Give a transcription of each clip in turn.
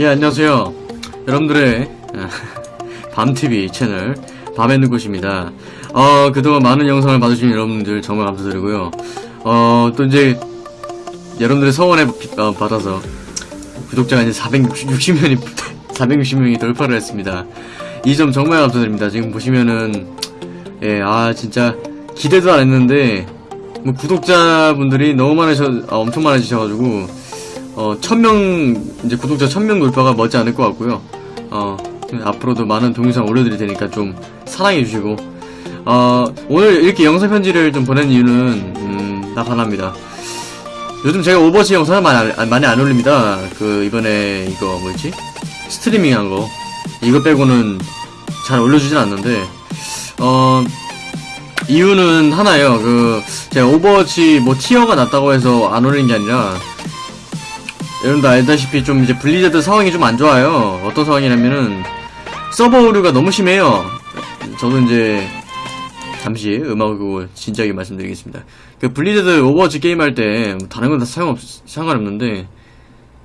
예, 안녕하세요. 여러분들의 밤TV 채널, 밤에 곳입니다. 어, 그동안 많은 영상을 봐주신 여러분들 정말 감사드리고요. 어, 또 이제, 여러분들의 성원에 비- 어, 받아서, 구독자가 이제 460명이, 460명이 돌파를 했습니다. 이 점 정말 감사드립니다. 지금 보시면은, 예, 아, 진짜, 기대도 안 했는데, 뭐, 구독자분들이 너무 많으셔, 아, 엄청 많아지셔가지고, 어, 천명, 이제 구독자 천명 돌파가 머지 않을 것 같고요. 어, 앞으로도 많은 동영상 올려드릴 테니까 좀 사랑해주시고, 어, 오늘 이렇게 영상 편지를 좀 보낸 이유는, 음, 딱 하나입니다. 요즘 제가 오버워치 영상을 많이, 안- 많이 안 올립니다. 그, 이번에 이거 뭐였지? 스트리밍 한 거. 이거 빼고는 잘 올려주진 않는데, 어, 이유는 하나예요. 그, 제가 오버워치 뭐 tier가 낮다고 해서 안 올리는 게 아니라, 여러분도 알다시피 좀 이제 블리자드 상황이 좀 안 좋아요. 어떤 상황이냐면은 서버 오류가 너무 심해요. 저도 이제 잠시 음악 끄고 진지하게 말씀드리겠습니다. 그 블리자드 오버워치 게임할 때뭐 다른 건 다 상관없 상관없는데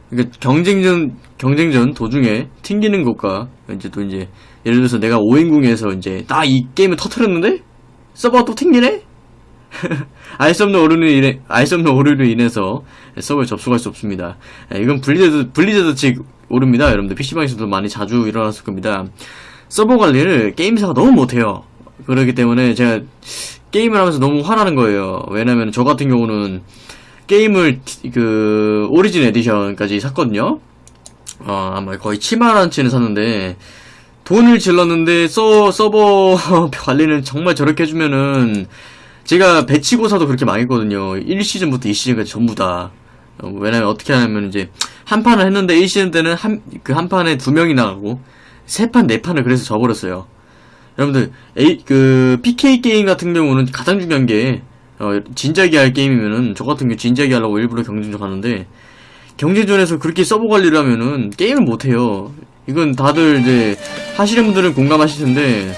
그러니까 경쟁전 경쟁전 도중에 튕기는 것과 이제 또 이제 예를 들어서 내가 5인궁에서 이제 딱이 게임을 터트렸는데 서버가 또 튕기네? 알 수 없는 오류로 인해, 알수 없는 오류로 인해서 서버에 접속할 수 없습니다. 예, 이건 블리자드, 블리자드 측 오류입니다. 여러분들 PC방에서도 많이 자주 일어났을 겁니다. 서버 관리를 게임사가 너무 못해요. 그렇기 때문에 제가 게임을 하면서 너무 화나는 거예요. 왜냐면 저 같은 경우는 게임을, 티- 그, 오리진 에디션까지 샀거든요. 어, 아마 거의 7만원치는 샀는데, 돈을 질렀는데, 서, 서버 관리는 정말 저렇게 해주면은, 제가 배치고사도 그렇게 망했거든요. 1시즌부터 2시즌까지 전부 다. 어, 왜냐면 어떻게 하냐면 이제 한 판을 했는데 1시즌 때는 한 그 한 판에 두 명이 나가고 세 판 네 판을 그래서 져버렸어요. 여러분들 A, 그 PK 게임 같은 경우는 가장 중요한 게 어, 진지하게 할 게임이면은 저 같은 경우 진지하게 하려고 일부러 경쟁전 가는데 경쟁전에서 그렇게 서버 관리를 하면은 게임을 못 해요. 이건 다들 이제 하시는 분들은 공감하실 텐데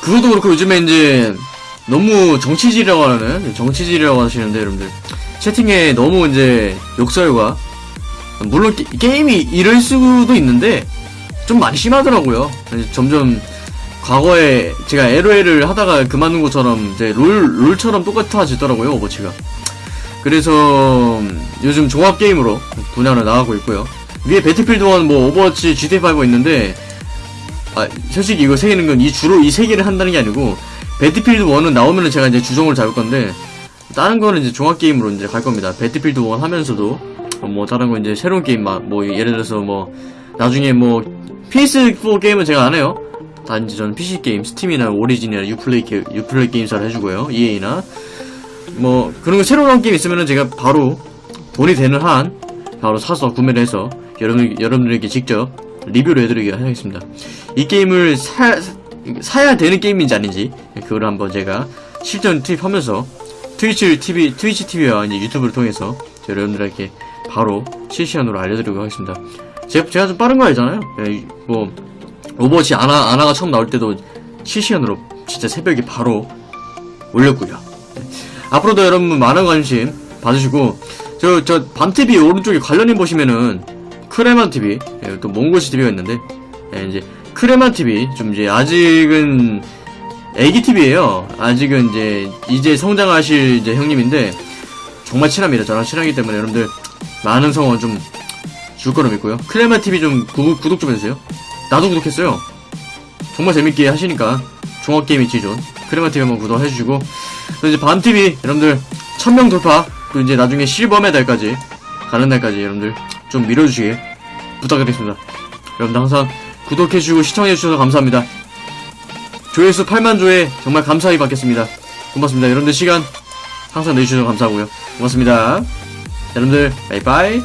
그것도 그렇고 요즘에 이제 너무 정치질이라고 하는 정치질이라고 하시는데 여러분들 채팅에 너무 이제 욕설과 물론 게, 게임이 이럴 수도 있는데 좀 많이 심하더라고요. 점점 과거에 제가 LOL을 하다가 그만둔 것처럼 이제 롤 롤처럼 똑같아지더라고요 오버치가. 그래서 요즘 종합 게임으로 분야를 나가고 있고요. 위에 배틀필드 1, 뭐 오버워치, GTA5가 있는데 아, 솔직히 이거 세 개는 건 이 주로 이 세 개를 한다는 게 아니고 배틀필드 1은 나오면은 제가 이제 주종을 잡을 건데 다른 거는 이제 종합 게임으로 이제 갈 겁니다. 배틀필드 1 하면서도 어, 뭐 다른 거 이제 새로운 게임 막 뭐 예를 들어서 뭐 나중에 뭐 PS4 게임은 제가 안 해요. 단지 저는 PC 게임, 스팀이나 오리진이나 유플레이 게, 유플레이 게임사를 해주고요. EA나 뭐 그런 거 새로 나온 게임 있으면은 제가 바로 돈이 되는 한 바로 사서 구매를 해서 여러분 여러분들에게 직접 리뷰를 해드리게 하겠습니다. 이 게임을 사, 사야 되는 게임인지 아닌지 그걸 한번 제가 실전 투입하면서 트위치 TV 트위치 TV와 이제 유튜브를 통해서 여러분들에게 바로 실시간으로 알려드리도록 하겠습니다. 제가, 제가 좀 빠른 거 알잖아요. 예, 뭐 오버워치 아나 아나가 처음 나올 때도 실시간으로 진짜 새벽에 바로 올렸고요. 네. 앞으로도 여러분 많은 관심 봐주시고 저저 밤TV 오른쪽에 관련인 보시면은 크레만 TV 예, 또 몽골시 TV가 있는데 예, 이제 크레만 TV 좀 이제 아직은 애기 TV예요. 아직은 이제 이제 성장하실 이제 형님인데 정말 친합니다. 저랑 친하기 때문에 여러분들 많은 성원 좀 줄 거로 믿고요. 크레만 TV 좀 구, 구독 좀 해주세요. 나도 구독했어요. 정말 재밌게 하시니까 종합 게임 이치존 크레만 TV 한번 구독해주시고 또 이제 밤 TV 여러분들 1000명 돌파 또 이제 나중에 실버 메달까지 가는 날까지 여러분들 좀 밀어주시길 부탁드리겠습니다. 여러분들 항상 구독해주시고 시청해주셔서 감사합니다. 조회수 8만 조회 정말 감사히 받겠습니다. 고맙습니다. 여러분들 시간 항상 내주셔서 감사하고요. 고맙습니다. 여러분들 바이바이